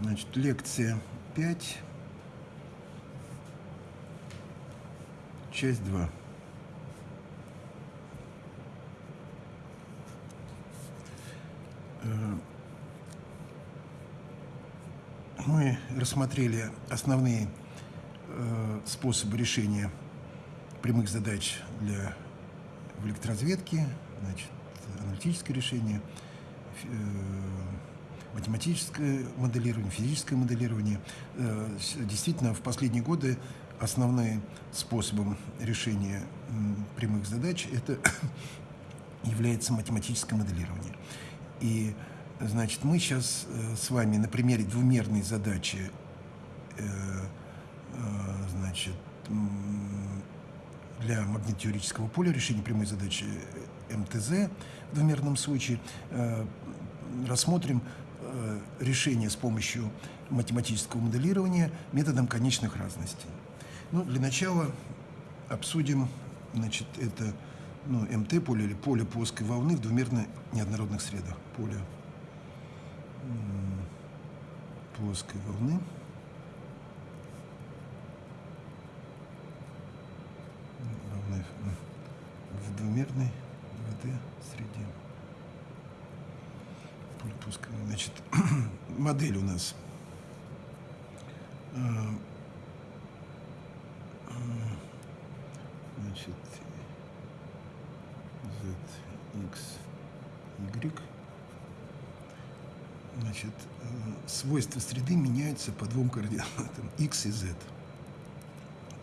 Значит, лекция 5, часть 2. Э, мы рассмотрели основные э, способы решения прямых задач для в электроразведке, значит, аналитическое решение, э, математическое моделирование, физическое моделирование. Э, действительно, в последние годы основным способом решения прямых задач это является математическое моделирование. И, значит, мы сейчас э, с вами на примере двумерной задачи, значит, для магнитотеорического поля решения прямой задачи МТЗ в двумерном случае рассмотрим Решение с помощью математического моделирования методом конечных разностей. Ну, для начала обсудим, значит, это ну, МТ поле или поле плоской волны в двумерно-неоднородных средах. Поле плоской волны. в двумерной ВД среде пускай, значит, модель у нас э, э, значит, z, x, y. Значит, э, свойства среды меняются по двум координатам x и z.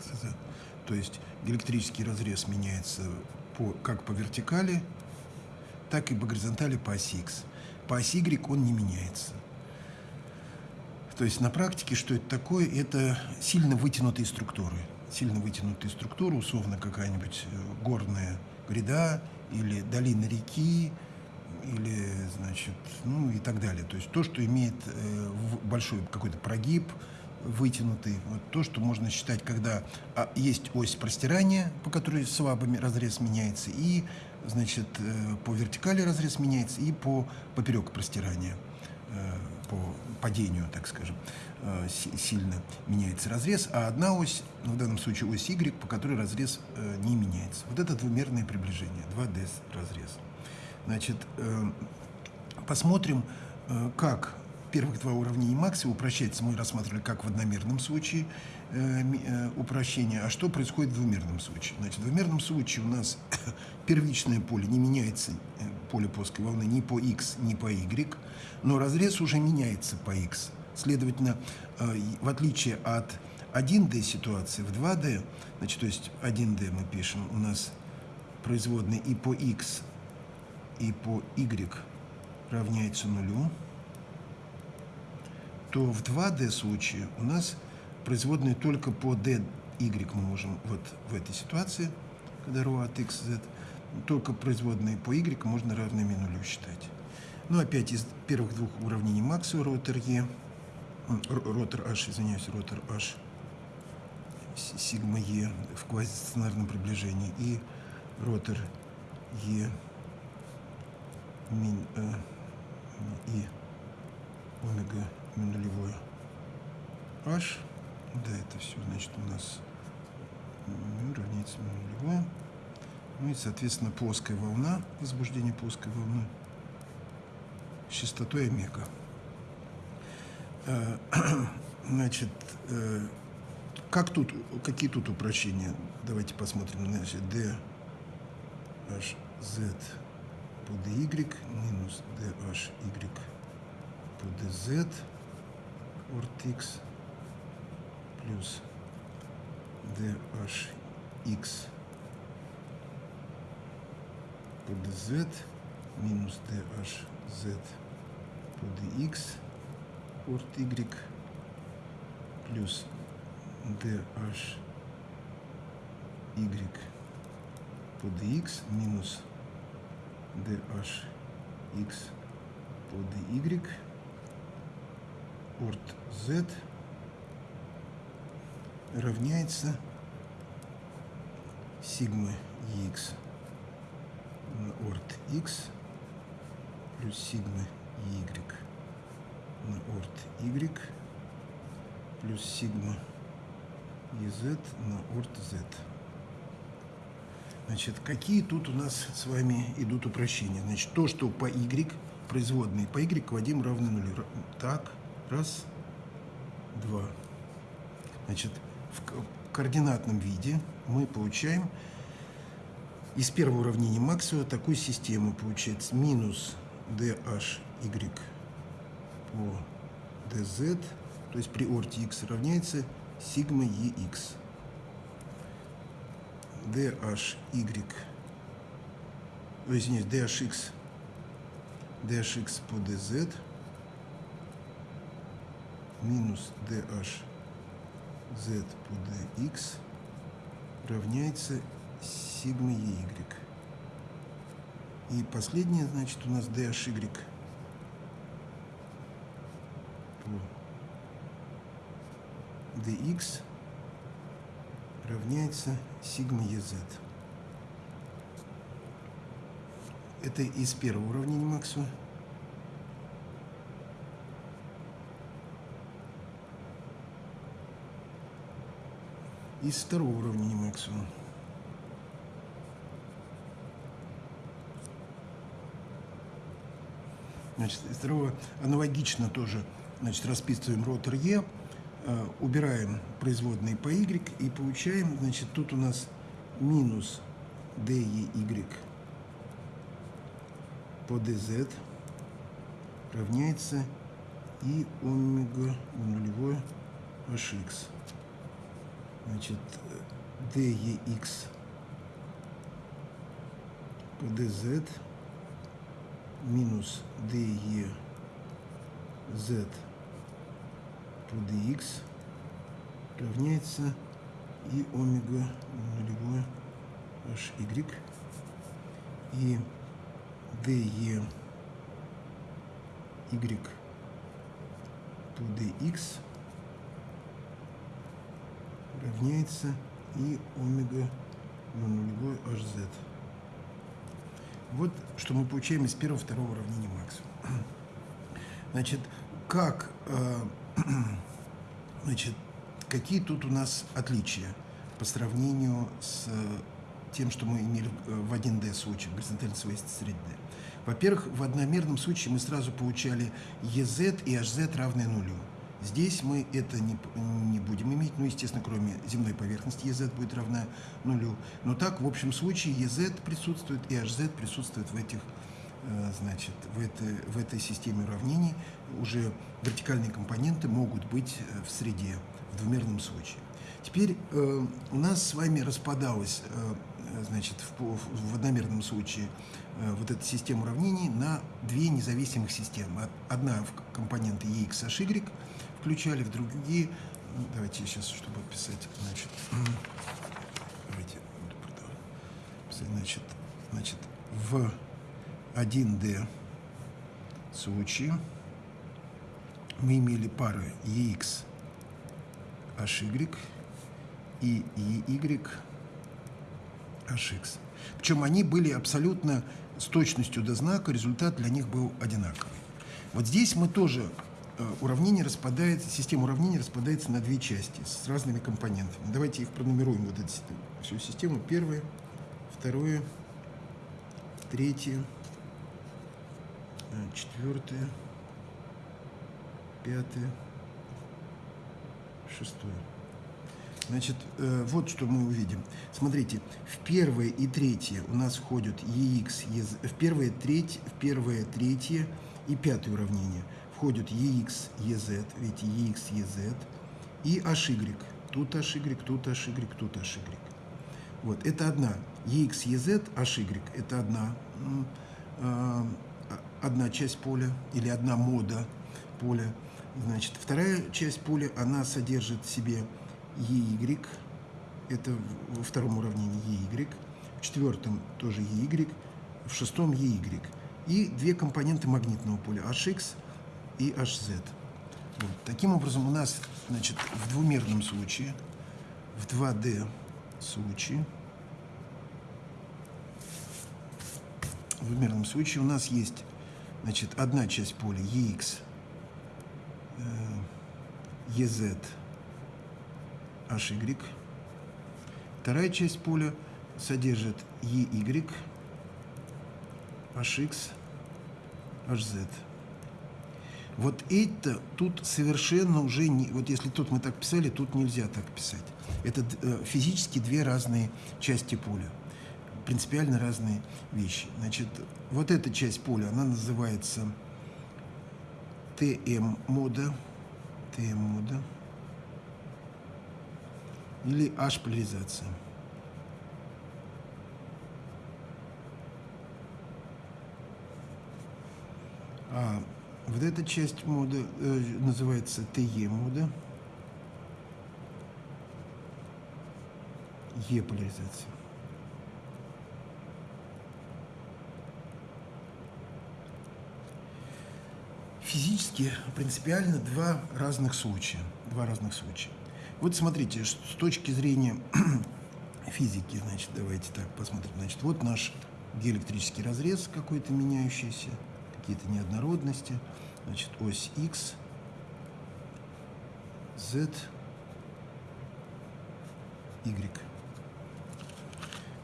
Z. То есть электрический разрез меняется по, как по вертикали, так и по горизонтали по оси x по оси Y он не меняется. То есть на практике что это такое? Это сильно вытянутые структуры. Сильно вытянутые структуры, условно какая-нибудь э, горная гряда или долина реки, или, значит, ну и так далее. То есть то, что имеет э, большой какой-то прогиб, вытянутый, вот то, что можно считать, когда а, есть ось простирания, по которой слабыми разрез меняется, и значит, э, по вертикали разрез меняется и по поперек простирания, падению, так скажем, э, сильно меняется разрез, а одна ось, ну, в данном случае ось Y, по которой разрез не меняется. Вот это двумерное приближение, 2D разрез. Значит, посмотрим, как первых два уравнения Макса упрощается, мы рассматривали как в одномерном случае э, э, упрощение, а что происходит в двумерном случае. Значит, в двумерном случае у нас первичное поле не меняется, э, поле плоской волны ни по x, ни по y, но разрез уже меняется по x. Следовательно, э, в отличие от 1D ситуации, в 2D, значит, то есть 1D мы пишем, у нас производные и по x, и по y равняется нулю, то в 2D случае у нас производные только по d, y мы можем, вот в этой ситуации, когда ρ от x, z, только производные по y можно равными нулю считать. Ну, опять из первых двух уравнений Макса ротор E, ротор H, извиняюсь, ротор H, сигма E в квазистационарном приближении и ротор E мин, э, и омега нулевой h. Да, это все, значит, у нас равняется нулевое. Ну и, соответственно, плоская волна, возбуждение плоской волны с частотой омега. Э, значит, э, как тут, какие тут упрощения? Давайте посмотрим. Значит, d h z по dy минус d h y по dz орт x плюс dhx по dz минус dhz по dx орт y плюс dhy по dx минус dhx по dy орт z равняется сигма x на орт x плюс сигма y на орт y плюс сигма ez на орт z. Значит, какие тут у нас с вами идут упрощения? Значит, то, что по y, производные по y квадим равны нулю. Так, раз, два. Значит, в координатном виде мы получаем из первого уравнения Максвелла такую систему получается. Минус dhy по dz, то есть при орте x равняется сигма ex. dhy, ой, извиняюсь, dhx, dhx по dz минус dh z по dx равняется сигма y. И последнее, значит, у нас dhy по dx равняется сигма ez. Это из первого уравнения Максвелла. Из второго уравнения Максвелла. Значит, из второго аналогично тоже значит, расписываем ротор Е, э, убираем производные по Y и получаем, значит, тут у нас минус DEY по DZ равняется и омега нулевое HX. Значит, DEX по DZ минус DE Z по DX равняется и омега нулевое HY и DE Y по DX равняется и омега на нулевой HZ. Вот что мы получаем из первого второго уравнения Максвелла. Значит, как, э, значит, какие тут у нас отличия по сравнению с тем, что мы имели в 1D случае, в горизонтальной свойстве среды. Во-первых, в одномерном случае мы сразу получали EZ и HZ равные нулю. Здесь мы это не, не будем иметь, ну, естественно, кроме земной поверхности, EZ будет равна нулю. Но так, в общем случае, EZ присутствует и HZ присутствует в этих, э, значит, в этой, в этой системе уравнений. Уже вертикальные компоненты могут быть э, в среде, в двумерном случае. Теперь э, у нас с вами распадалась, э, значит, в, в одномерном случае э, вот эта система уравнений на две независимых системы. Одна в компоненты EX, HY, включали в другие. Ну, давайте сейчас, чтобы писать, значит, давайте значит, значит, в 1D случае мы имели пары EX, HY и EY, HX. Причем они были абсолютно с точностью до знака, результат для них был одинаковый. Вот здесь мы тоже уравнение распадается, система уравнений распадается на две части с разными компонентами. Давайте их пронумеруем, вот эту всю систему. Первое, второе, третье, э, четвертое, пятое, шестое. Значит, э, вот что мы увидим. Смотрите, в первое и третье у нас входят EX, EZ, в первое, треть, в первое, третье и пятое уравнение – входят EX, EZ, видите, EX, EZ и HY. Тут HY, тут HY, тут HY. Вот, это одна. EX, EZ, HY – это одна, э, одна часть поля или одна мода поля. Значит, вторая часть поля, она содержит в себе EY, это во втором уравнении EY, в четвертом тоже EY, в шестом EY. И две компоненты магнитного поля, HX и HZ. Вот. Таким образом, у нас значит, в двумерном случае, в 2D случае, в двумерном случае у нас есть значит, одна часть поля EX, EZ HY. Вторая часть поля содержит EY, HX, HZ. Вот это тут совершенно уже не... Вот если тут мы так писали, тут нельзя так писать. Это э, физически две разные части поля. Принципиально разные вещи. Значит, вот эта часть поля, она называется ТМ-мода. ТМ-мода. Или H-поляризация. А вот эта часть мода э, называется ТЕ мода. Е поляризация. Физически принципиально два разных случая. Два разных случая. Вот смотрите, с точки зрения физики, значит, давайте так посмотрим. Значит, вот наш диэлектрический разрез какой-то меняющийся какие-то неоднородности. Значит, ось X, Z, Y.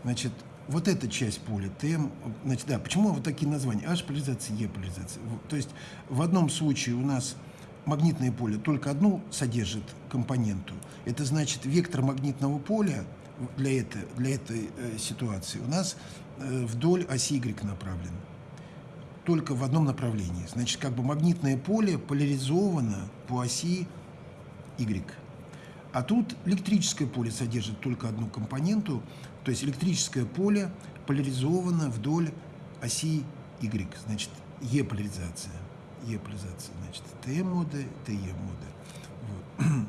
Значит, вот эта часть поля, ТМ, значит, да, почему вот такие названия? H-поляризация, E-поляризация. То есть в одном случае у нас магнитное поле только одну содержит компоненту. Это значит, вектор магнитного поля для этой, для этой э, ситуации у нас э, вдоль оси Y направлен только в одном направлении. Значит, как бы магнитное поле поляризовано по оси Y. А тут электрическое поле содержит только одну компоненту, то есть электрическое поле поляризовано вдоль оси Y, значит, Е-поляризация. Е-поляризация, значит, Т-мода, ТЕ-мода. Вот.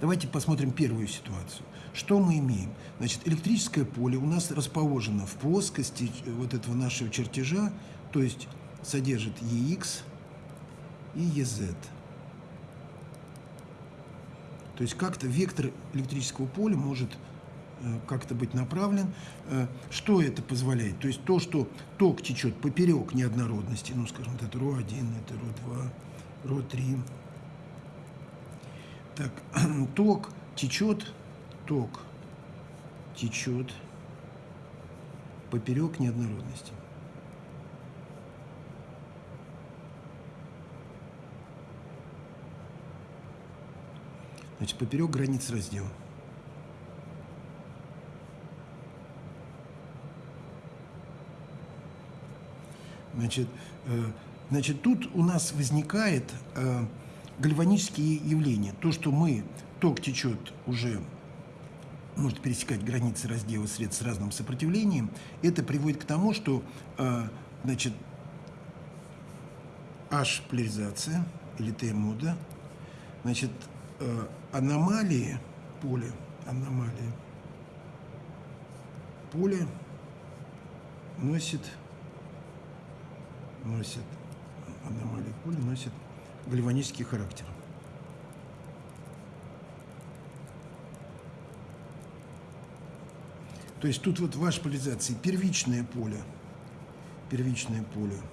Давайте посмотрим первую ситуацию. Что мы имеем? Значит, электрическое поле у нас расположено в плоскости вот этого нашего чертежа то есть содержит EX и EZ. То есть как-то вектор электрического поля может э, как-то быть направлен. Э, что это позволяет? То есть то, что ток течет поперек неоднородности, ну, скажем, это РО1, это РО2, РО3. Так, ток течет, ток течет поперек неоднородности. Значит, поперек границ раздела. Значит, э, значит, тут у нас возникает э, гальванические явления. То, что мы, ток течет уже, может пересекать границы раздела средств с разным сопротивлением, это приводит к тому, что э, значит, H-поляризация или Т-мода, значит, э, аномалии поля, аномалии поле носит, носит, аномалии поля носит гальванический характер. То есть тут вот в вашей поляризации первичное поле, первичное поле –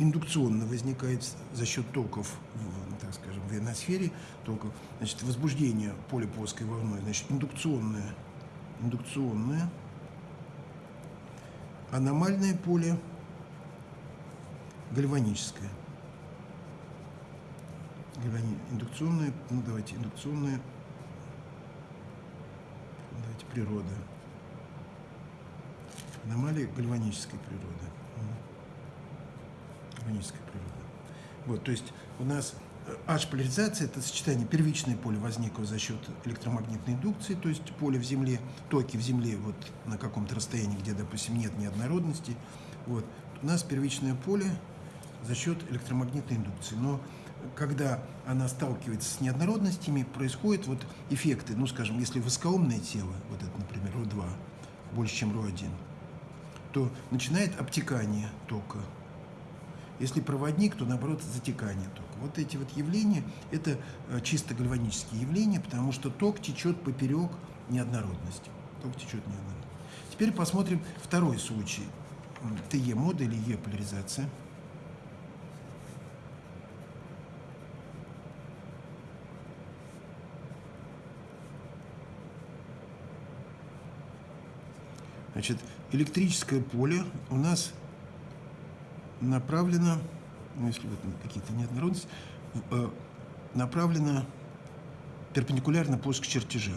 индукционно возникает за счет токов, в, ионосфере, токов, значит, возбуждение поля плоской волной, значит, индукционное, индукционное, аномальное поле, гальваническое. Гальвани... Индукционное, ну давайте, индукционное, давайте, природа. Аномалия гальванической природы органической природы. Вот, то есть у нас H-поляризация – это сочетание первичное поле возникло за счет электромагнитной индукции, то есть поле в Земле, токи в Земле вот на каком-то расстоянии, где, допустим, нет неоднородности. Вот. У нас первичное поле за счет электромагнитной индукции. Но когда она сталкивается с неоднородностями, происходят вот эффекты. Ну, скажем, если воскоумное тело, вот это, например, РО2, больше, чем РО1, то начинает обтекание тока если проводник, то наоборот затекание тока. Вот эти вот явления – это э, чисто гальванические явления, потому что ток течет поперек неоднородности. Ток течет неоднородно. Теперь посмотрим второй случай. ТЕ мода или Е поляризация. Значит, электрическое поле у нас направлено ну, если вот какие-то неоднородности, э, направлено перпендикулярно плоскости чертежа.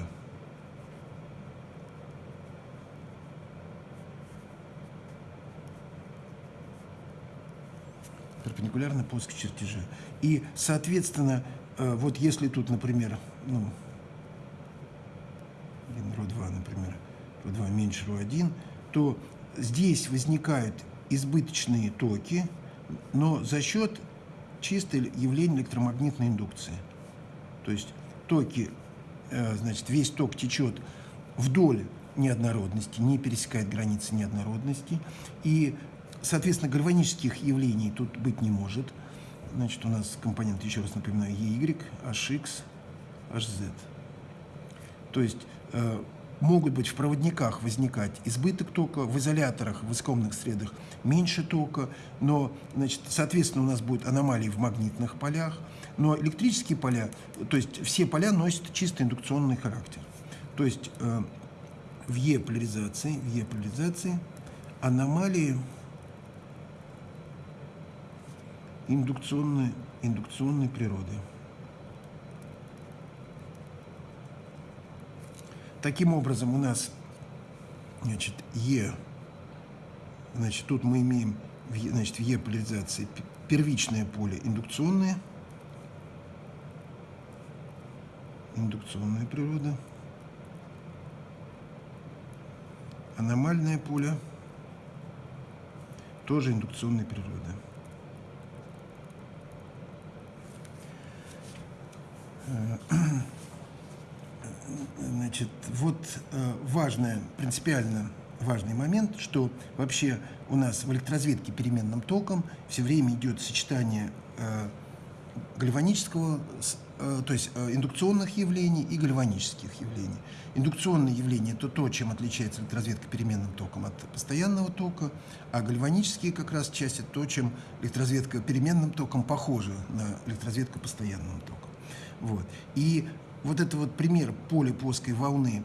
перпендикулярно плоскости чертежа. И, соответственно, э, вот если тут, например, ну, ро2, например, ро2 меньше ро1, то здесь возникают избыточные токи, но за счет чистой явления электромагнитной индукции. То есть токи, э, значит, весь ток течет вдоль неоднородности, не пересекает границы неоднородности, и Соответственно, гальванических явлений тут быть не может. Значит, у нас компонент, еще раз напоминаю, EY, HX, HZ. То есть э, могут быть в проводниках возникать избыток тока, в изоляторах, в искомных средах меньше тока, но, значит, соответственно, у нас будут аномалии в магнитных полях, но электрические поля, то есть все поля носят чисто индукционный характер. То есть э, в Е-поляризации, в Е-поляризации аномалии индукционной, индукционной природы. Таким образом, у нас значит, Е, значит, тут мы имеем значит, в Е поляризации первичное поле индукционное, индукционная природа, аномальное поле, тоже индукционной природы. Значит, вот э, важное, принципиально важный момент, что вообще у нас в электроразведке переменным током все время идет сочетание э, гальванического, э, то есть индукционных явлений и гальванических явлений. Индукционные явления – это то, чем отличается электроразведка переменным током от постоянного тока, а гальванические как раз часть – то, чем электроразведка переменным током похожа на электроразведку постоянным током. Вот. И вот это вот пример полиплоской волны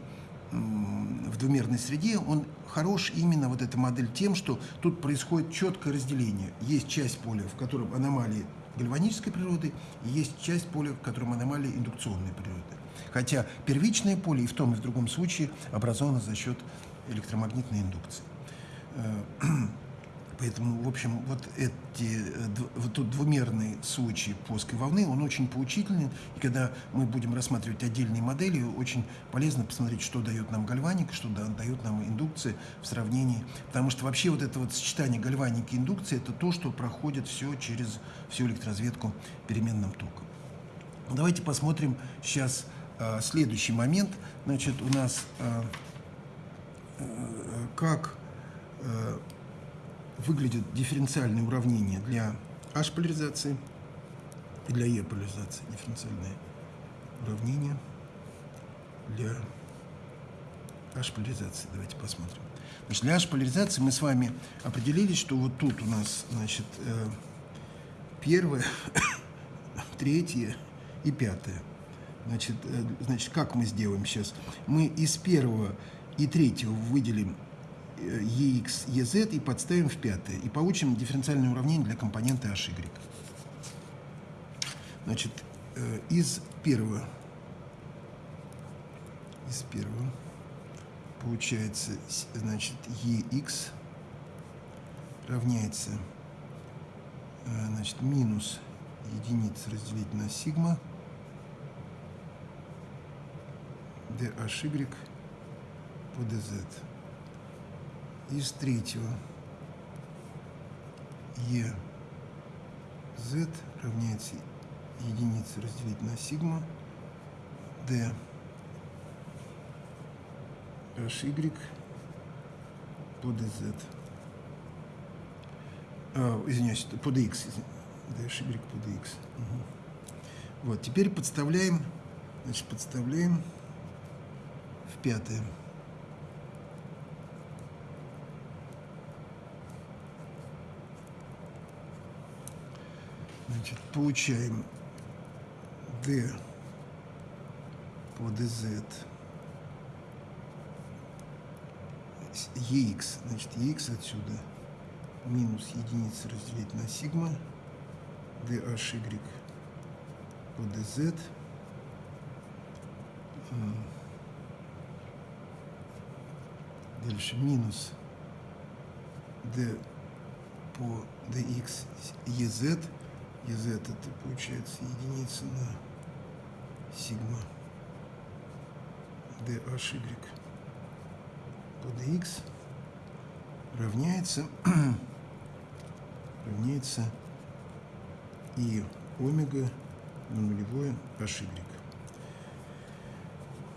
в двумерной среде, он хорош именно вот эта модель тем, что тут происходит четкое разделение. Есть часть поля, в котором аномалии гальванической природы, и есть часть поля, в котором аномалии индукционной природы. Хотя первичное поле и в том и в другом случае образовано за счет электромагнитной индукции. Э, Поэтому, в общем, вот эти вот тут двумерный случай плоской волны, он очень поучительный. И когда мы будем рассматривать отдельные модели, очень полезно посмотреть, что дает нам гальваника, что дает нам индукция в сравнении. Потому что вообще вот это вот сочетание гальваники и индукции, это то, что проходит все через всю электроразведку переменным током. Давайте посмотрим сейчас э, следующий момент. Значит, у нас э, э, как выглядит дифференциальное уравнение для H-поляризации и для E-поляризации. Дифференциальное уравнение для H-поляризации. Давайте посмотрим. Значит, для H-поляризации мы с вами определили, что вот тут у нас значит, э, первое, третье и пятое. Значит, э, значит, как мы сделаем сейчас? Мы из первого и третьего выделим EX, EZ и подставим в пятое. И получим дифференциальное уравнение для компонента HY. Значит, э, из первого, из первого получается, значит, EX равняется, э, значит, минус единица разделить на сигма DHY по DZ из третьего e z равняется единице разделить на сигма d hy по dz. А, извиняюсь, по dx. dhy по dx. Угу. Вот, теперь подставляем, значит, подставляем в пятое. Значит, получаем D по DZ EX, значит, EX отсюда минус единица разделить на сигма. DHY по DZ дальше минус d по dx ez ez это получается единица на сигма dhy по dx равняется равняется и омега на нулевое hy.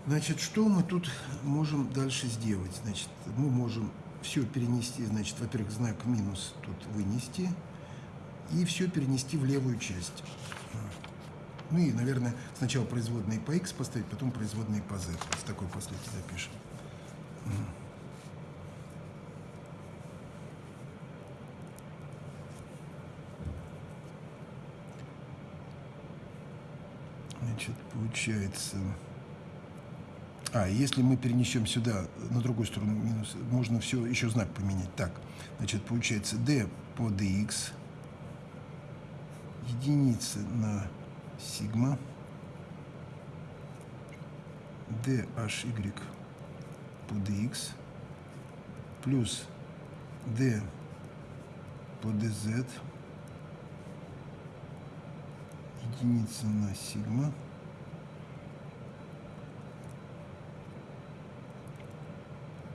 Значит, что мы тут можем дальше сделать? Значит, мы можем все перенести, значит, во-первых, знак минус тут вынести и все перенести в левую часть. Ну и, наверное, сначала производные по x поставить, потом производные по z. С такой последовательностью запишем. Значит, получается... А, если мы перенесем сюда, на другую сторону минус, можно все, еще знак поменять. Так, значит, получается d по dx, единица на сигма, dhy по dx, плюс d по dz, единица на сигма,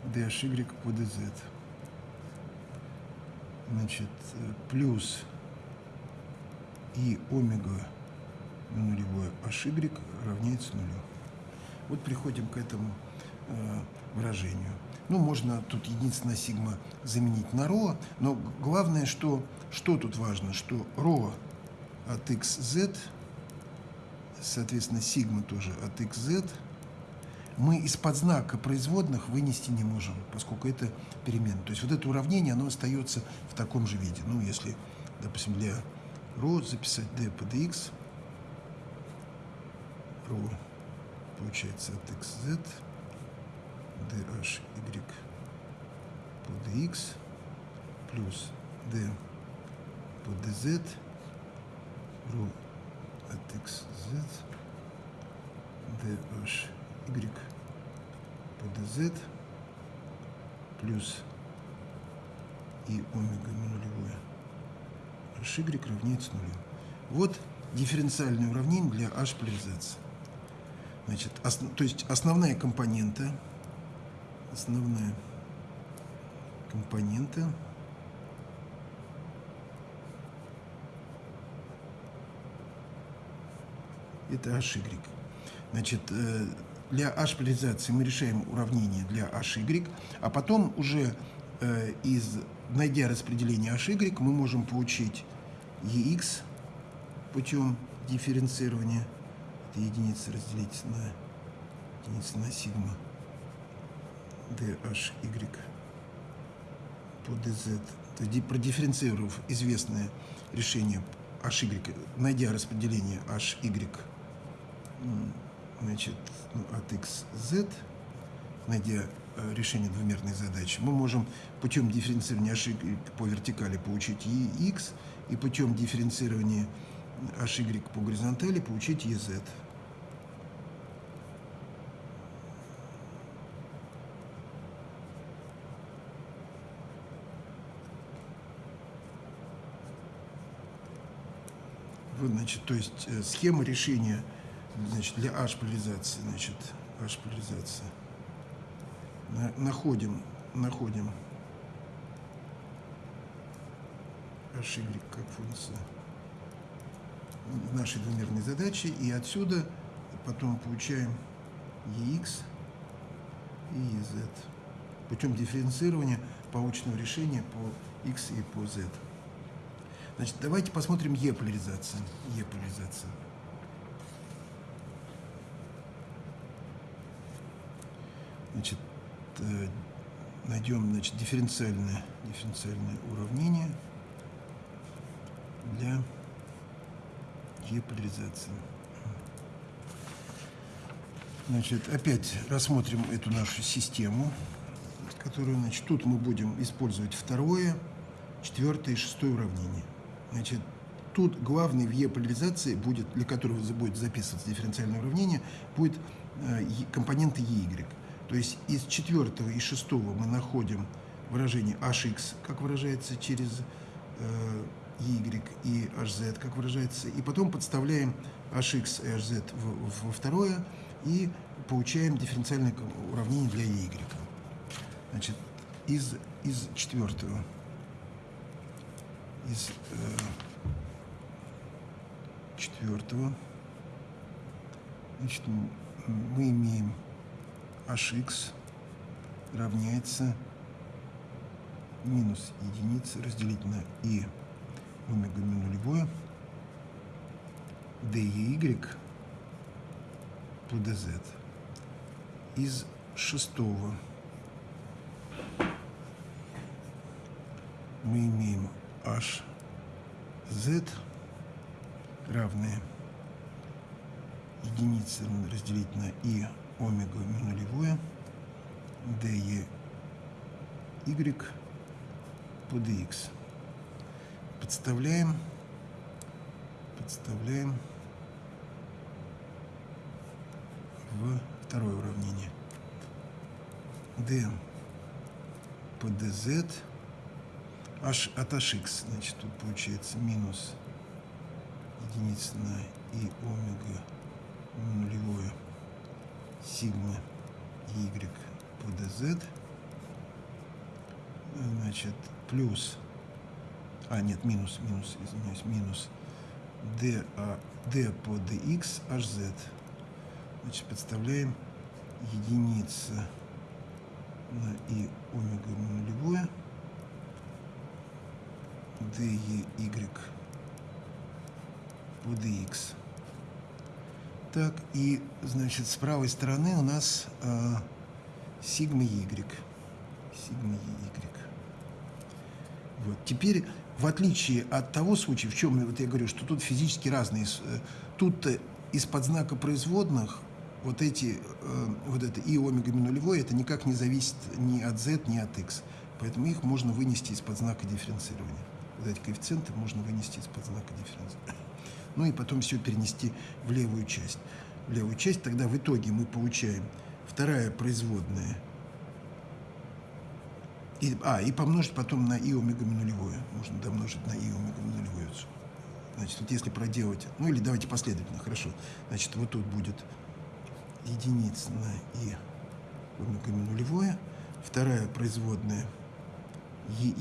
dhy по dz. Значит, плюс и омега на нулевое hy равняется нулю. Вот приходим к этому э, выражению. Ну, можно тут единственное сигма заменить на ро, но главное, что, что тут важно, что ро от xz, соответственно, сигма тоже от xz, мы из-под знака производных вынести не можем, поскольку это перемена. То есть вот это уравнение, оно остается в таком же виде. Ну, если, допустим, для row, записать d под x, row получается от xz, dh y под x плюс d под dz, row от xz, dh y под dz плюс и омега минулевой нулевое h y равняется нулю. Вот дифференциальное уравнение для h поляризации. Значит, основ, то есть основная компонента, основная компонента это HY. Значит, э, для h-поляризации мы решаем уравнение для hy, а потом уже э, из, найдя распределение hy, мы можем получить ex путем дифференцирования. Это единица разделить на единица на сигма dhy по dz. То есть продифференцировав известное решение hy, найдя распределение hy значит, ну, от xz, найдя э, решение двумерной задачи, мы можем путем дифференцирования h по вертикали получить ex, и путем дифференцирования hy по горизонтали получить ez. Вот, значит, то есть э, схема решения значит, для H-поляризации, значит, H-поляризация. Находим, находим HY как функция нашей двумерной задачи, и отсюда потом получаем EX и EZ путем дифференцирования полученного решения по X и по Z. Значит, давайте посмотрим E-поляризация. E-поляризация. Значит, э, найдем значит, дифференциальное, дифференциальное уравнение для еполяризации. Значит, опять рассмотрим эту нашу систему. которую, значит, тут мы будем использовать второе, четвертое и шестое уравнение. Значит, тут главный в Е-поляризации будет, для которого будет записываться дифференциальное уравнение, будет э, компоненты EY. То есть из четвертого и шестого мы находим выражение hx, как выражается через э, y и hz, как выражается, и потом подставляем hx и hz во второе и получаем дифференциальное уравнение для y. Значит, из, из четвертого, из э, четвертого, значит, мы имеем hx равняется минус единица разделить на и омега ми нулевое dy по dz из шестого. Мы имеем hz равное единица разделить на и омега нулевое dy по dx. Подставляем, подставляем в второе уравнение. d по dz h от hx, значит, тут получается минус единица на и омега нулевое сигма y по dz значит плюс а нет минус минус извиняюсь минус d а d по dx hz значит подставляем единица на и омега нулевое. Dy по dx так, и, значит, с правой стороны у нас э, сигма y. Сигма y. Вот. Теперь, в отличие от того случая, в чем вот я говорю, что тут физически разные, э, тут из-под знака производных вот эти, э, вот это и омега нулевой, это никак не зависит ни от z, ни от x. Поэтому их можно вынести из-под знака дифференцирования. Вот эти коэффициенты можно вынести из-под знака дифференцирования ну и потом все перенести в левую часть. В левую часть тогда в итоге мы получаем вторая производная, и, а, и помножить потом на и омега нулевое. Можно домножить на и омега нулевое. Значит, вот если проделать, ну или давайте последовательно, хорошо. Значит, вот тут будет единица на и омега нулевое, вторая производная ей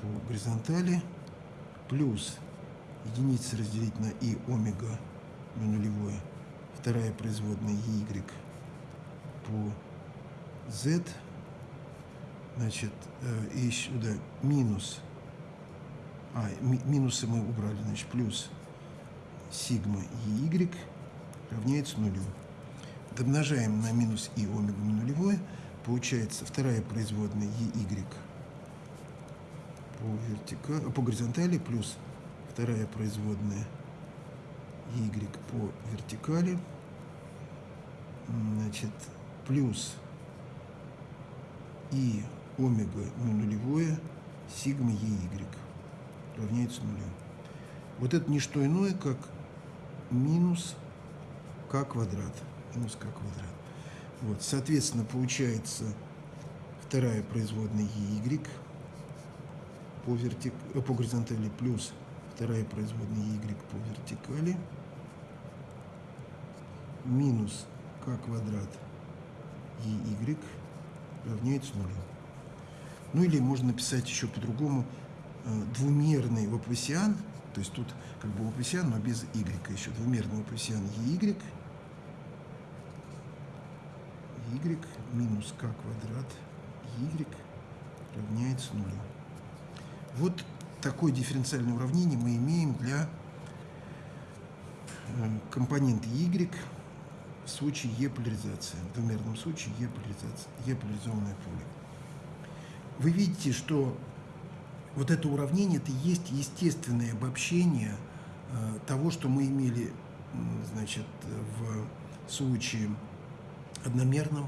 по горизонтали плюс единица разделить на и омега на нулевое, вторая производная y по z, значит, э, и сюда минус, а, ми, минусы мы убрали, значит, плюс сигма y равняется нулю. Домножаем на минус и омега на нулевое, получается вторая производная y по, вертика, по горизонтали плюс вторая производная y по вертикали, значит, плюс и омега ну, нулевое сигма ей равняется нулю. Вот это не что иное, как минус к квадрат. Минус к квадрат. Вот, соответственно, получается вторая производная y по, вертик... по горизонтали плюс вторая производная y по вертикали минус k квадрат y равняется нулю. Ну или можно написать еще по-другому э, двумерный лапласиан, то есть тут как бы лапласиан, но без y еще двумерный лапласиан y y минус k квадрат y равняется нулю. Вот такое дифференциальное уравнение мы имеем для э, компонента y в случае Е-поляризации, в двумерном случае Е-поляризованное поле. Вы видите, что вот это уравнение, это есть естественное обобщение э, того, что мы имели значит, в случае одномерном,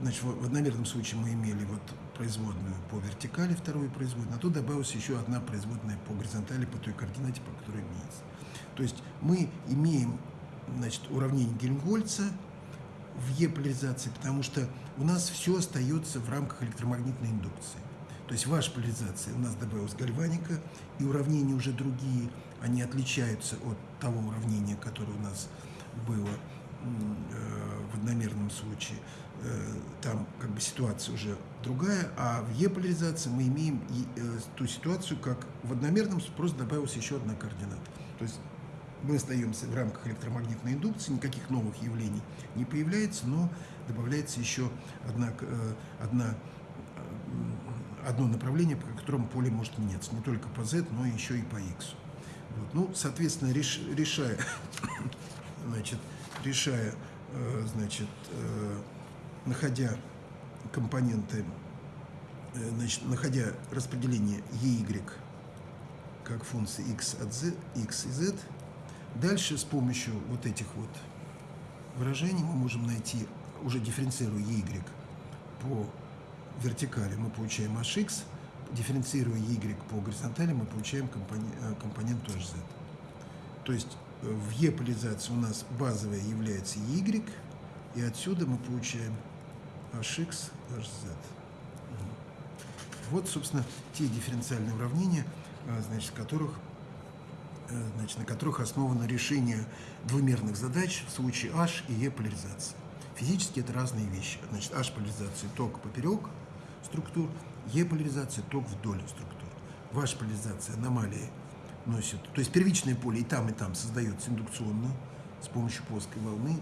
значит, в одномерном случае мы имели вот производную по вертикали, вторую производную, а тут добавилась еще одна производная по горизонтали, по той координате, по которой имеется. То есть мы имеем значит, уравнение Гельмгольца в Е-поляризации, потому что у нас все остается в рамках электромагнитной индукции. То есть ваша поляризация у нас добавилась гальваника, и уравнения уже другие, они отличаются от того уравнения, которое у нас было случае. Э, там как бы ситуация уже другая, а в Е-поляризации мы имеем э, ту ситуацию, как в одномерном просто добавилась еще одна координата. То есть мы остаемся в рамках электромагнитной индукции, никаких новых явлений не появляется, но добавляется еще одна, одна одно направление, по которому поле может меняться, не только по Z, но еще и по X. Вот. Ну, соответственно, реш, решая, значит, решая, э, значит, э, находя компоненты, э, значит, находя распределение EY как функции x от z, x и z, дальше с помощью вот этих вот выражений мы можем найти, уже дифференцируя y по вертикали мы получаем hx, дифференцируя y по горизонтали мы получаем компонент, э, компонент hz. То есть э, в e-поляризации у нас базовая является y, и отсюда мы получаем hx, hz. Вот, собственно, те дифференциальные уравнения, э, значит, которых, значит, на которых основано решение двумерных задач в случае H и E поляризации. Физически это разные вещи. Значит, H-поляризация ток поперек структур, Е-поляризация ток вдоль структур. Ваша поляризация аномалии носит, то есть первичное поле и там, и там создается индукционно с помощью плоской волны,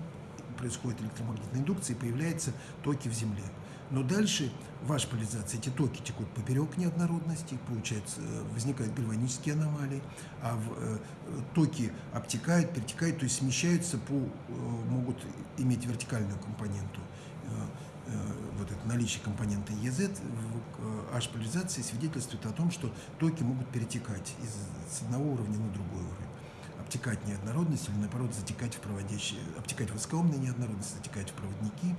происходит электромагнитная индукция и появляются токи в Земле. Но дальше ваша поляризация, эти токи текут поперек неоднородности, получается, возникают гальванические аномалии, а в, э, токи обтекают, перетекают, то есть смещаются по, э, могут иметь вертикальную компоненту. Э, Э, вот это наличие компонента EZ в H-поляризации свидетельствует о том, что токи могут перетекать из, с одного уровня на другой уровень. Обтекать неоднородность или, наоборот, затекать в проводящие, обтекать в неоднородности, затекать в проводники.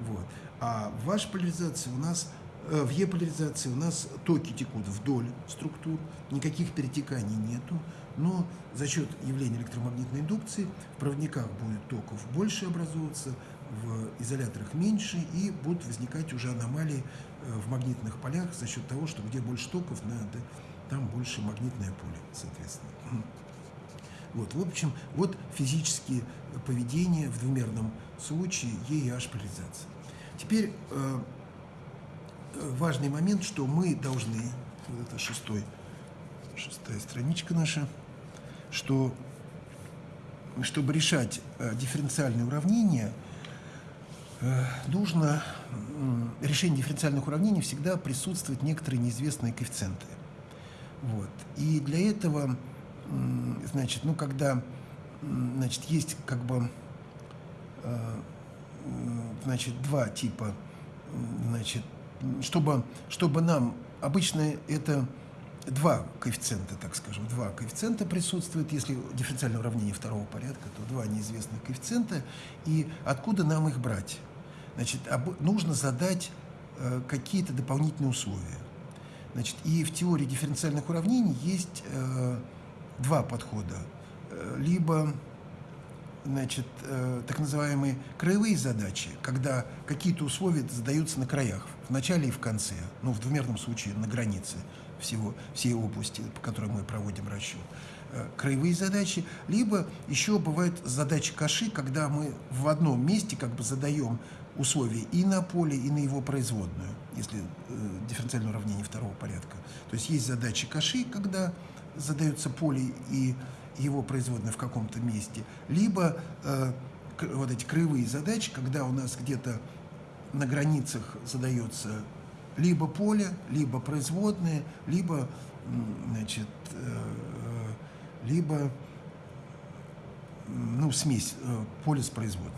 Вот. А в H-поляризации у нас э, в Е-поляризации у нас токи текут вдоль структур, никаких перетеканий нету, но за счет явления электромагнитной индукции в проводниках будет токов больше образовываться, в изоляторах меньше, и будут возникать уже аномалии э, в магнитных полях за счет того, что где больше токов, надо, там больше магнитное поле, соответственно. Вот, в общем, вот физические поведения в двумерном случае Е и H поляризации. Теперь э, важный момент, что мы должны, вот это шестой, шестая страничка наша, что чтобы решать э, дифференциальные уравнения, Э, нужно решение дифференциальных уравнений всегда присутствуют некоторые неизвестные коэффициенты. Вот. И для этого, значит, ну, когда, значит, есть как бы, э, значит, два типа, значит, чтобы, чтобы нам, обычно это два коэффициента, так скажем, два коэффициента присутствуют, если дифференциальное уравнение второго порядка, то два неизвестных коэффициента, и откуда нам их брать? Значит, нужно задать э, какие-то дополнительные условия. Значит, и в теории дифференциальных уравнений есть э, два подхода. Э, либо значит, так называемые краевые задачи, когда какие-то условия задаются на краях, в начале и в конце, ну, в двумерном случае на границе всего, всей области, по которой мы проводим расчет. Краевые задачи, либо еще бывают задачи каши, когда мы в одном месте как бы задаем условия и на поле, и на его производную, если э, дифференциальное уравнение второго порядка. То есть есть задачи каши, когда задается поле и его производная в каком-то месте, либо э, вот эти краевые задачи, когда у нас где-то на границах задается либо поле, либо производные, либо, значит, э, либо ну, смесь э, поля с производным.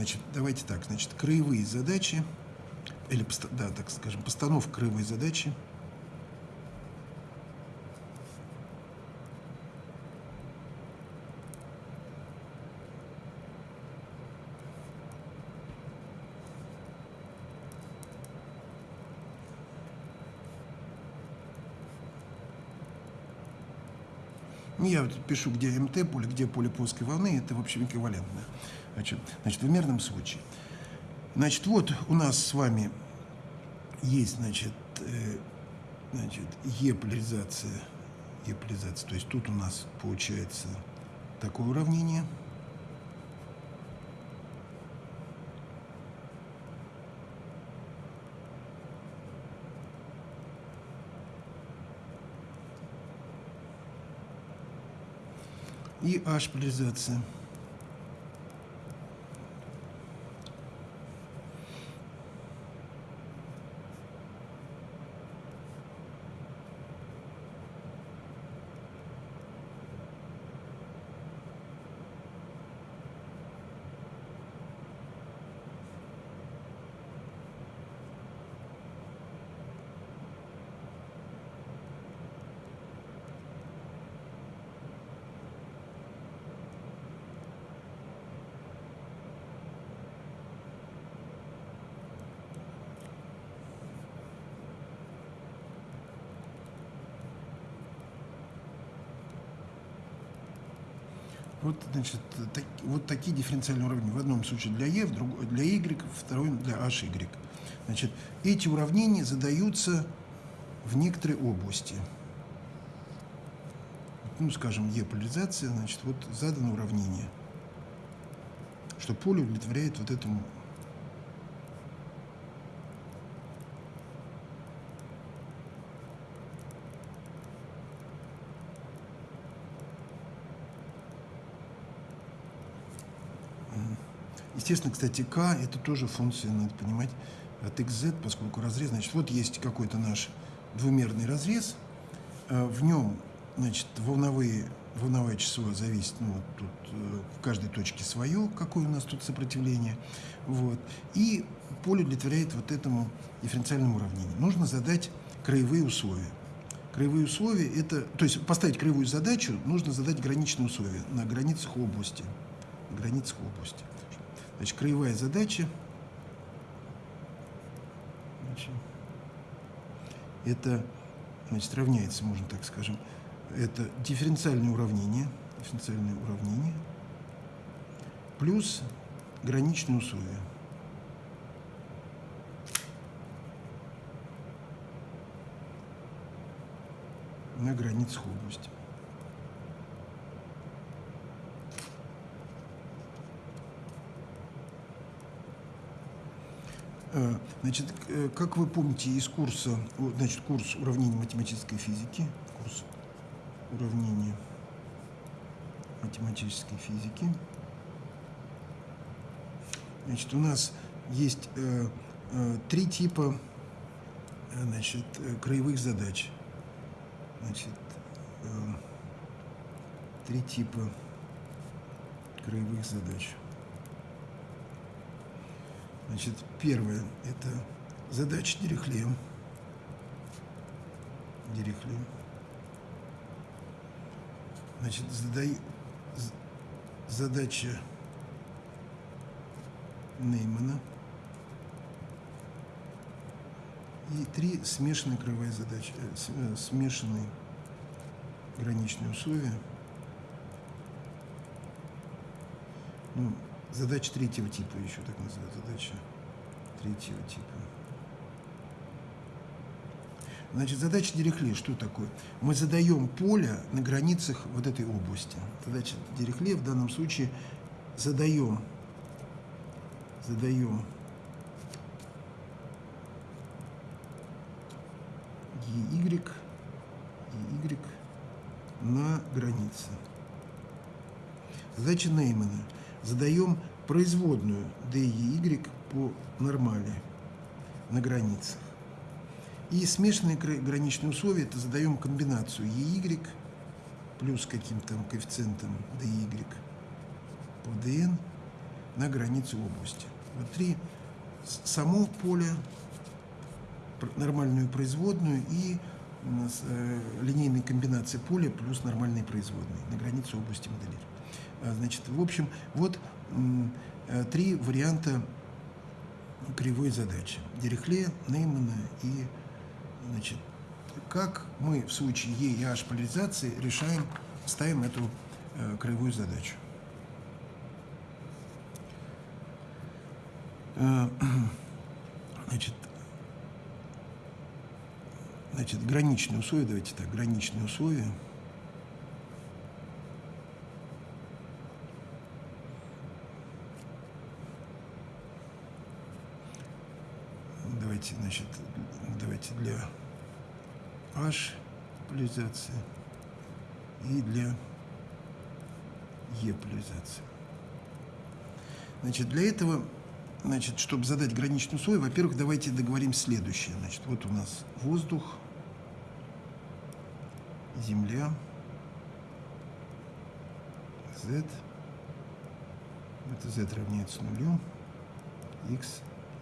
Значит, давайте так, значит, краевые задачи, или, да, так скажем, постановка краевой задачи. Я пишу, где МТ поле, где поле плоской волны, это, в общем, эквивалентно. Значит, значит, в мерном случае. Значит, вот у нас с вами есть, значит, э, значит, Е-поляризация, Е-поляризация. То есть тут у нас получается такое уравнение – и H-поляризация. Вот, значит, так, вот такие дифференциальные уравнения. В одном случае для e, в другом, для y, втором для hy. Значит, эти уравнения задаются в некоторой области. Ну, скажем, e поляризация, значит, вот задано уравнение, что поле удовлетворяет вот этому Естественно, кстати, k – это тоже функция, надо понимать, от xz, поскольку разрез, значит, вот есть какой-то наш двумерный разрез, э, в нем, значит, волновые, волновое число зависит, ну, вот тут э, в каждой точке свое, какое у нас тут сопротивление, вот, и поле удовлетворяет вот этому дифференциальному уравнению. Нужно задать краевые условия. Краевые условия – это, то есть поставить краевую задачу, нужно задать граничные условия на границах области, на границах области. Значит, краевая задача. Значит, это значит, равняется, можно так скажем, это дифференциальное уравнение, дифференциальное уравнение плюс граничные условия. на границах области. Значит, э, как вы помните из курса, значит, курс уравнений математической физики, курс уравнений математической физики, значит, у нас есть э, э, три типа значит, краевых задач. Значит, э, три типа краевых задач. Значит, первое – это задача Дирихле. Дирихле. Значит, задай, задача Неймана. И три смешанные краевые задачи, э, э, смешанные граничные условия. Ну, Задача третьего типа еще так называют. Задача третьего типа. Значит, задача Дирихле что такое? Мы задаем поле на границах вот этой области. Задача Дирихле в данном случае задаем, задаем EY, EY на границе. Задача Неймана – задаем производную d и y по нормали на границах. И смешанные граничные условия, это задаем комбинацию EY плюс каким-то коэффициентом DY по DN на границу области. Вот три само поле, нормальную производную и э, линейные комбинации поля плюс нормальные производные на границу области моделирования. А, значит, в общем, вот э, три варианта кривой задачи. Дирихле, Неймана и, значит, как мы в случае Е и H поляризации решаем ставим эту э, краевую задачу. Э, значит, значит, граничные условия, давайте так, граничные условия. Давайте, значит, давайте для H поляризации и для E поляризации. Значит, для этого Значит, чтобы задать граничный слой, во-первых, давайте договорим следующее. Значит, вот у нас воздух, Земля, Z. Это Z равняется нулю, X,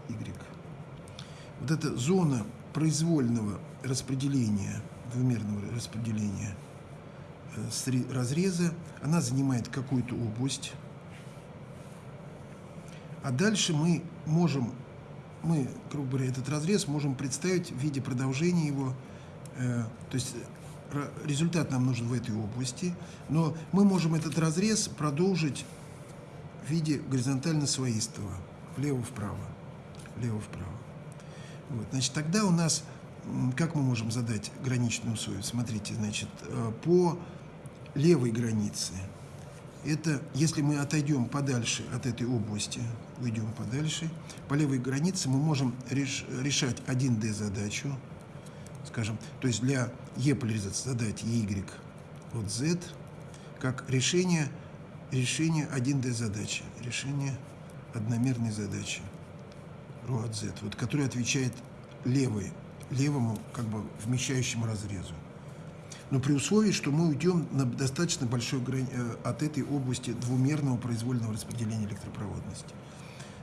Y. Вот эта зона произвольного распределения, двумерного распределения э, разреза, она занимает какую-то область, а дальше мы можем, мы, грубо говоря, этот разрез можем представить в виде продолжения его, э, то есть результат нам нужен в этой области, но мы можем этот разрез продолжить в виде горизонтально своистого, влево-вправо, влево-вправо. Вот, значит, тогда у нас, как мы можем задать граничную условие? Смотрите, значит, э, по левой границе – это если мы отойдем подальше от этой области, уйдем подальше, по левой границе мы можем реш, решать 1D задачу, скажем, то есть для E поляризации задать Y от Z, как решение, решение 1D задачи, решение одномерной задачи Z, вот, которая отвечает левой, левому, как бы вмещающему разрезу но при условии, что мы уйдем на достаточно большой грани э, от этой области двумерного произвольного распределения электропроводности.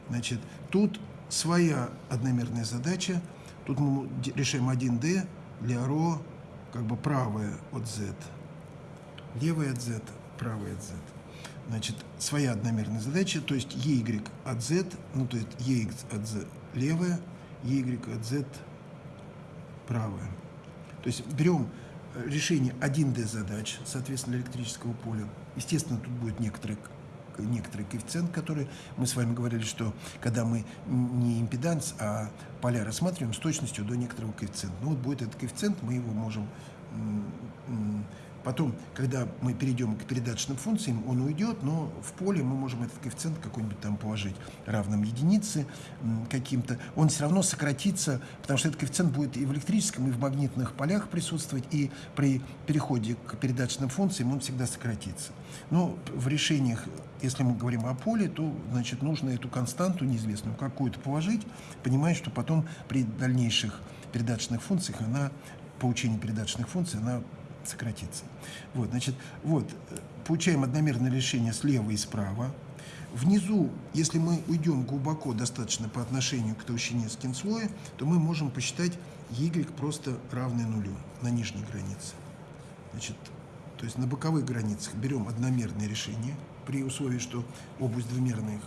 Значит, тут своя одномерная задача, тут мы решаем 1D для ро как бы правая от Z, левая от Z, правая от Z. Значит, своя одномерная задача, то есть EY от Z, ну то есть EX от Z левая, EY от Z правая. То есть берем решение 1D задач, соответственно, электрического поля. Естественно, тут будет некоторый, некоторый коэффициент, который мы с вами говорили, что когда мы не импеданс, а поля рассматриваем с точностью до некоторого коэффициента. Ну вот будет этот коэффициент, мы его можем Потом, когда мы перейдем к передаточным функциям, он уйдет, но в поле мы можем этот коэффициент какой-нибудь там положить равным единице каким-то. Он все равно сократится, потому что этот коэффициент будет и в электрическом, и в магнитных полях присутствовать, и при переходе к передаточным функциям он всегда сократится. Но в решениях, если мы говорим о поле, то значит, нужно эту константу неизвестную какую-то положить, понимая, что потом при дальнейших передаточных функциях она, получение передаточных функций, она сократится. Вот, значит, вот, получаем одномерное решение слева и справа. Внизу, если мы уйдем глубоко достаточно по отношению к толщине скинслоя, то мы можем посчитать y просто равное нулю на нижней границе. Значит, то есть на боковых границах берем одномерное решение при условии, что область двумерных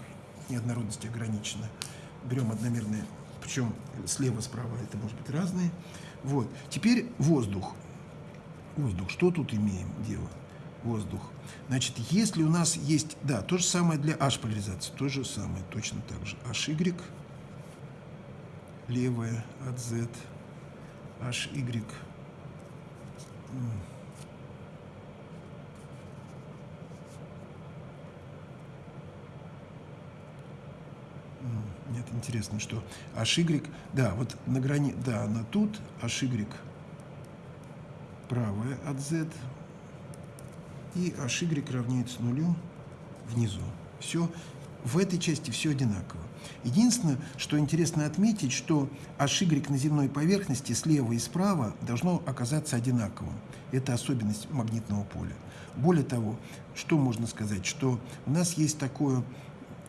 неоднородности ограничена. Берем одномерное, причем слева-справа это может быть разные. Вот. Теперь воздух воздух. Что тут имеем дело? Воздух. Значит, если у нас есть, да, то же самое для H-поляризации, то же самое, точно так же. HY, левая от Z, HY, Нет, интересно, что HY, да, вот на грани, да, она тут, HY правая от z, и hy равняется нулю внизу. Все, в этой части все одинаково. Единственное, что интересно отметить, что hy на земной поверхности слева и справа должно оказаться одинаковым. Это особенность магнитного поля. Более того, что можно сказать, что у нас есть такое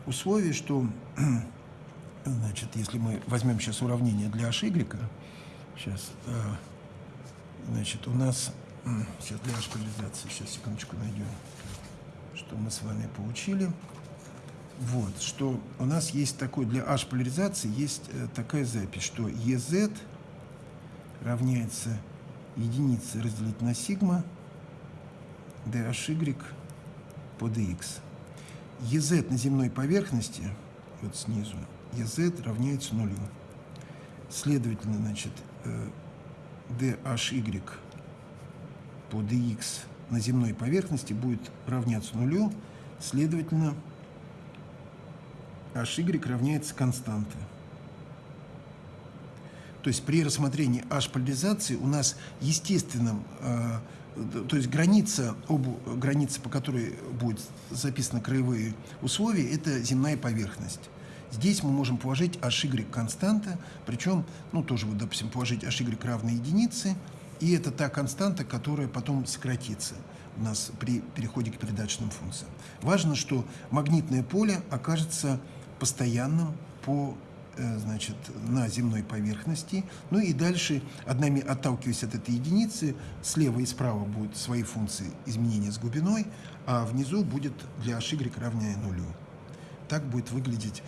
условие, что, значит, если мы возьмем сейчас уравнение для hy, сейчас, а, Значит, у нас... Сейчас для ашполяризации, сейчас, секундочку, найдем, что мы с вами получили. Вот, что у нас есть такой, для H-поляризации есть э, такая запись, что EZ равняется единице разделить на сигма DHY по DX. EZ на земной поверхности, вот снизу, EZ равняется нулю. Следовательно, значит, DHY по DX на земной поверхности будет равняться нулю, следовательно, HY равняется константе. То есть при рассмотрении H-поляризации у нас естественным, э, то есть граница, обу, граница, по которой будет записаны краевые условия, это земная поверхность. Здесь мы можем положить HY константа, причем, ну, тоже, вот, допустим, положить HY равной единице, и это та константа, которая потом сократится у нас при переходе к передаточным функциям. Важно, что магнитное поле окажется постоянным по Э, значит, на земной поверхности. Ну и дальше, однами отталкиваясь от этой единицы, слева и справа будут свои функции изменения с глубиной, а внизу будет для HY равное нулю. Так будет выглядеть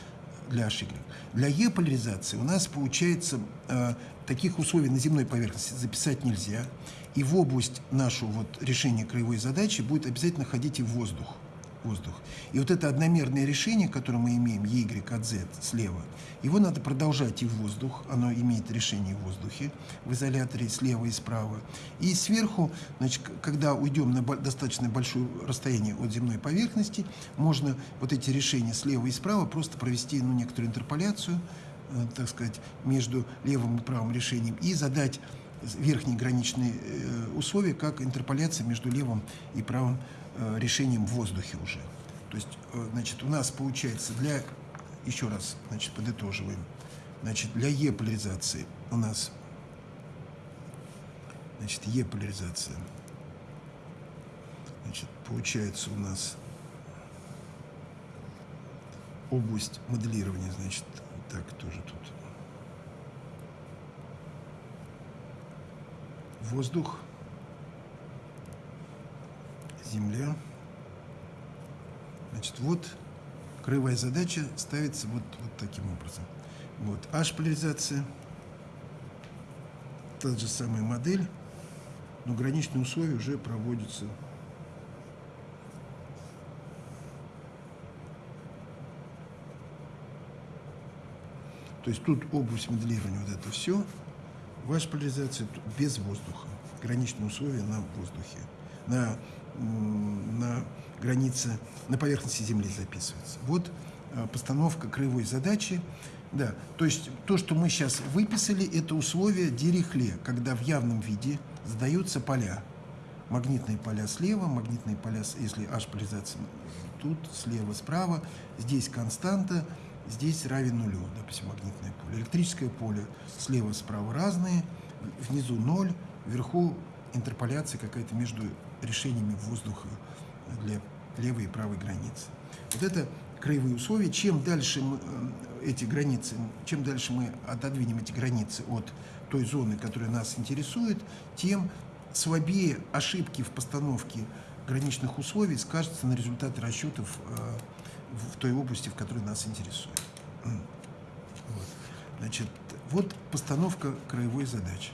для HY. Для E-поляризации у нас получается э, таких условий на земной поверхности записать нельзя. И в область нашего вот решения краевой задачи будет обязательно ходить и воздух воздух. И вот это одномерное решение, которое мы имеем, y от z слева, его надо продолжать и в воздух, оно имеет решение в воздухе, в изоляторе слева и справа. И сверху, значит, когда уйдем на достаточно большое расстояние от земной поверхности, можно вот эти решения слева и справа просто провести ну, некоторую интерполяцию, э, так сказать, между левым и правым решением и задать верхние граничные э, условия, как интерполяция между левым и правым Э, решением в воздухе уже. То есть, э, значит, у нас получается для, еще раз, значит, подытоживаем, значит, для Е-поляризации у нас, значит, Е-поляризация, значит, получается у нас область моделирования, значит, так, тоже тут. Воздух, Земля. Значит, вот краевая задача ставится вот, вот таким образом. Вот H-поляризация, та же самая модель, но граничные условия уже проводятся То есть тут область моделирования, вот это все. Ваша поляризация без воздуха. Граничные условия на воздухе. На на границе, на поверхности Земли записывается. Вот э, постановка краевой задачи. Да, то есть то, что мы сейчас выписали, это условия Дирихле, когда в явном виде задаются поля. Магнитные поля слева, магнитные поля, если H-поляризация тут, слева, справа. Здесь константа, здесь равен нулю, допустим, магнитное поле. Электрическое поле слева, справа разные, внизу ноль, вверху интерполяция какая-то между решениями воздуха для левой и правой границы. Вот это краевые условия. Чем дальше мы, э, эти границы, чем дальше мы отодвинем эти границы от той зоны, которая нас интересует, тем слабее ошибки в постановке граничных условий скажутся на результаты расчетов э, в той области, в которой нас интересует. Вот. Значит, вот постановка краевой задачи.